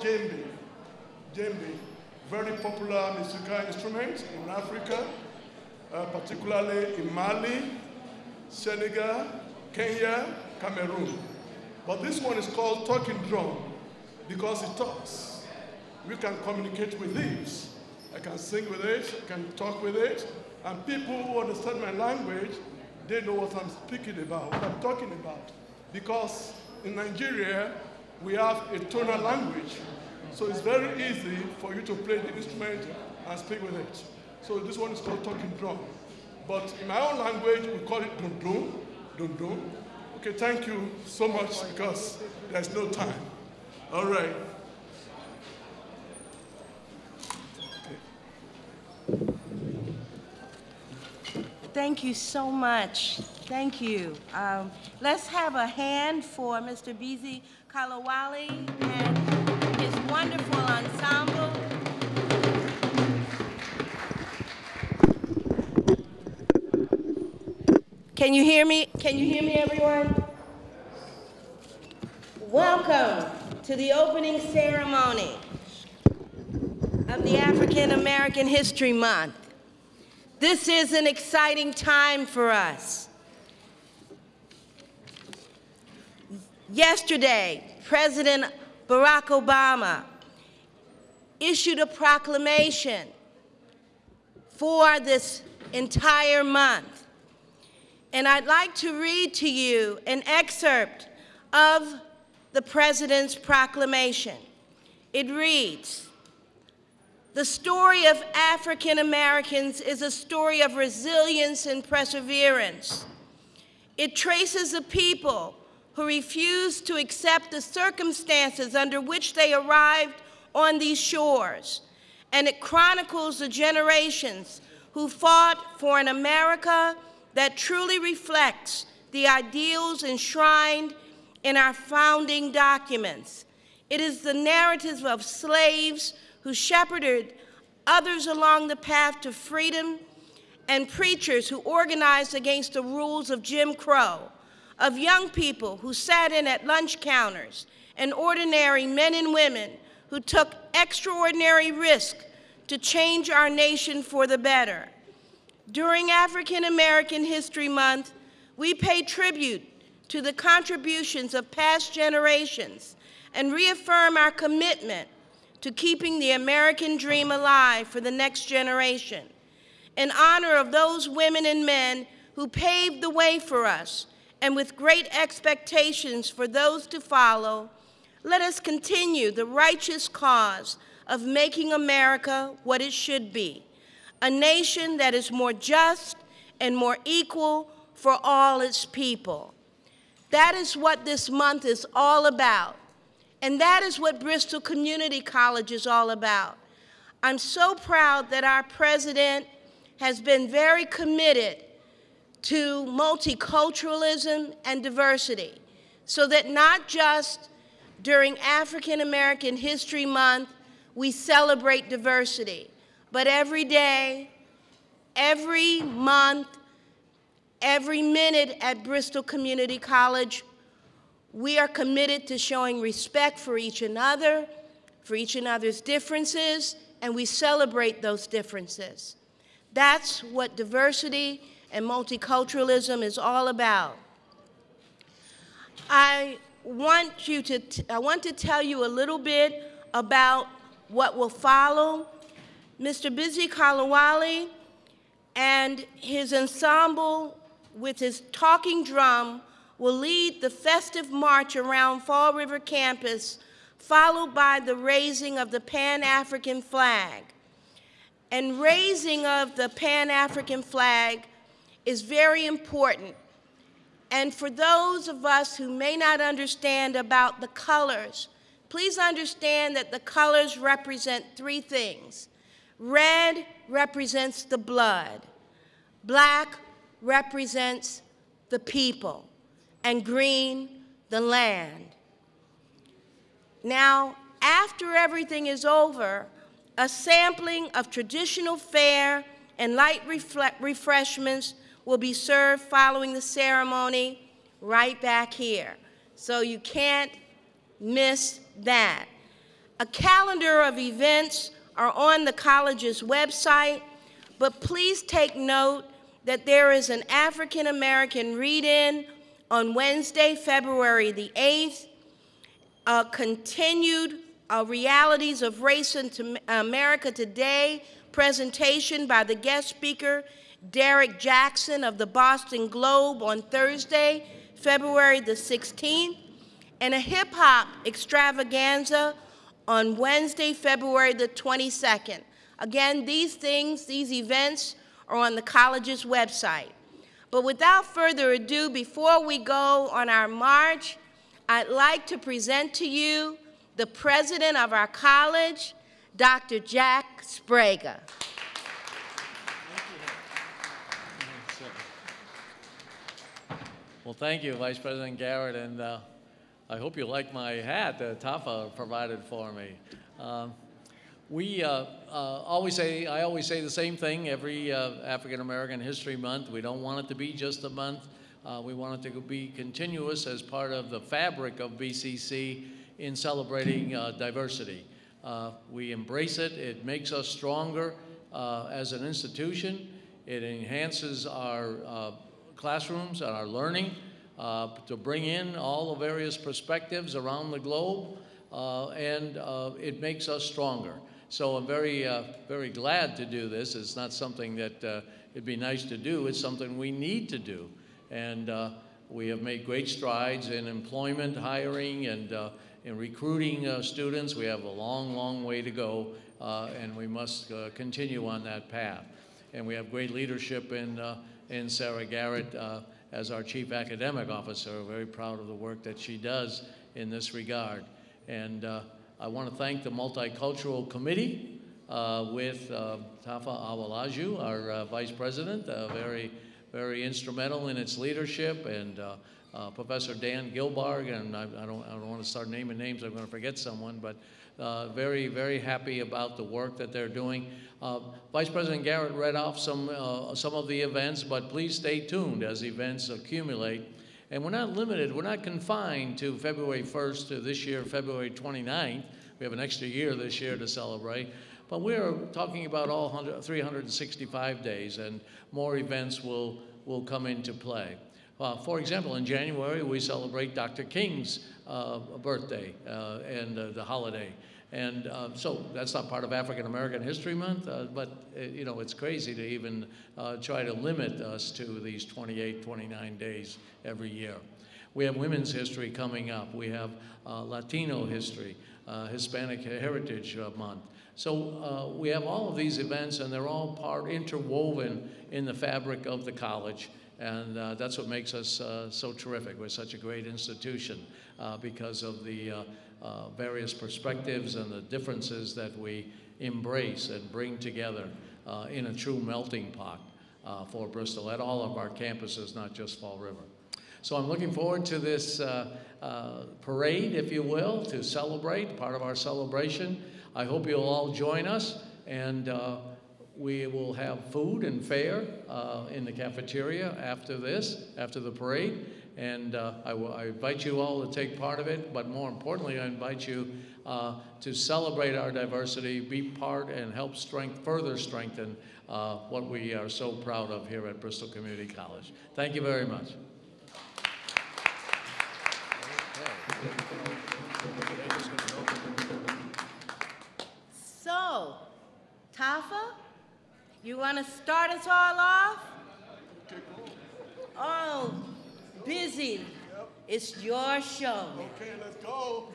djembe. Djembe, very popular musical instrument in Africa, uh, particularly in Mali, Senegal, Kenya, Cameroon. But this one is called talking drum because it talks. We can communicate with it. I can sing with it, I can talk with it, and people who understand my language, they know what I'm speaking about, what I'm talking about. Because in Nigeria, we have a tonal language. So it's very easy for you to play the instrument and speak with it. So this one is called talking drum. But in my own language, we call it dun dun, dun dun. Okay, thank you so much because there's no time. All right. Thank you so much. Thank you. Um, let's have a hand for Mr. Bizi Kalawali and his wonderful ensemble. Can you hear me? Can you hear me, everyone? Welcome to the opening ceremony of the African American History Month. This is an exciting time for us. Yesterday, President Barack Obama issued a proclamation for this entire month. And I'd like to read to you an excerpt of the President's proclamation. It reads, the story of African Americans is a story of resilience and perseverance. It traces a people who refused to accept the circumstances under which they arrived on these shores. And it chronicles the generations who fought for an America that truly reflects the ideals enshrined in our founding documents. It is the narrative of slaves who shepherded others along the path to freedom, and preachers who organized against the rules of Jim Crow, of young people who sat in at lunch counters, and ordinary men and women who took extraordinary risk to change our nation for the better. During African American History Month, we pay tribute to the contributions of past generations and reaffirm our commitment to keeping the American dream alive for the next generation. In honor of those women and men who paved the way for us, and with great expectations for those to follow, let us continue the righteous cause of making America what it should be, a nation that is more just and more equal for all its people. That is what this month is all about. And that is what Bristol Community College is all about. I'm so proud that our president has been very committed to multiculturalism and diversity so that not just during African American History Month we celebrate diversity, but every day, every month, every minute at Bristol Community College, we are committed to showing respect for each another, for each another's differences, and we celebrate those differences. That's what diversity and multiculturalism is all about. I want you to, I want to tell you a little bit about what will follow. Mr. Busy Kalawali and his ensemble with his talking drum will lead the festive march around Fall River campus, followed by the raising of the Pan-African flag. And raising of the Pan-African flag is very important. And for those of us who may not understand about the colors, please understand that the colors represent three things. Red represents the blood. Black represents the people and green the land. Now, after everything is over, a sampling of traditional fare and light refreshments will be served following the ceremony right back here. So you can't miss that. A calendar of events are on the college's website, but please take note that there is an African American read-in on Wednesday, February the 8th, a continued uh, Realities of Race in America Today presentation by the guest speaker, Derrick Jackson of the Boston Globe on Thursday, February the 16th, and a hip hop extravaganza on Wednesday, February the 22nd. Again, these things, these events are on the college's website. But without further ado, before we go on our march, I'd like to present to you the president of our college, Dr. Jack Sbrega. Well, thank you, Vice President Garrett, and uh, I hope you like my hat that Tafa provided for me. Um, we uh, uh, always say, I always say the same thing every uh, African American History Month. We don't want it to be just a month. Uh, we want it to be continuous as part of the fabric of BCC in celebrating uh, diversity. we embrace it. It makes us stronger as an institution. It enhances our classrooms and our learning uh, to bring in all the various perspectives around the globe, uh, and uh, it makes us stronger. So I'm very, uh, very glad to do this. It's not something that uh, it'd be nice to do. It's something we need to do. And uh, we have made great strides in employment, hiring, and in recruiting students. We have a long, long way to go, and we must continue on that path. And we have great leadership in in Sarah Garrett uh, as our Chief Academic Officer. Very proud of the work that she does in this regard. And uh, I want to thank the Multicultural Committee uh, with uh, Tafa Awolaju, our uh, Vice President, uh, very, very instrumental in its leadership, and Professor Dan Gilbarg, and I, I, don't, I don't want to start naming names, I'm going to forget someone, but uh, very, very happy about the work that they're doing. Uh, Vice President Garrett read off some, uh, some of the events, but please stay tuned as events accumulate. And we're not limited, we're not confined to February 1st to this year, February 29th. We have an extra year this year to celebrate. But we're talking about all 365 days, and more events will, will come into play. Uh, for example, in January, we celebrate Dr. King's uh, birthday uh, and uh, the holiday. And uh, so that's not part of African American History Month, uh, but uh, you know, it's crazy to even try to limit us to these 28, 29 days every year. We have women's history coming up. We have Latino history, Hispanic Heritage Month. So we have all of these events and they're all part interwoven in the fabric of the college. And that's what makes us so terrific. We're such a great institution because of the uh, various perspectives and the differences that we embrace and bring together uh, in a true melting pot uh, for Bristol at all of our campuses, not just Fall River. So I'm looking forward to this uh, uh, parade, if you will, to celebrate, part of our celebration. I hope you'll all join us and we will have food and fare uh, in the cafeteria after this, after the parade. And uh, I, I, invite you all to take part of it, but more importantly, I invite you uh, to celebrate our diversity, be part and help strength, further strengthen uh, what we are so proud of here at Bristol Community College. Thank you very much. So, Tafa, you want to start us all off? Oh, busy. It's your show. Okay, let's go.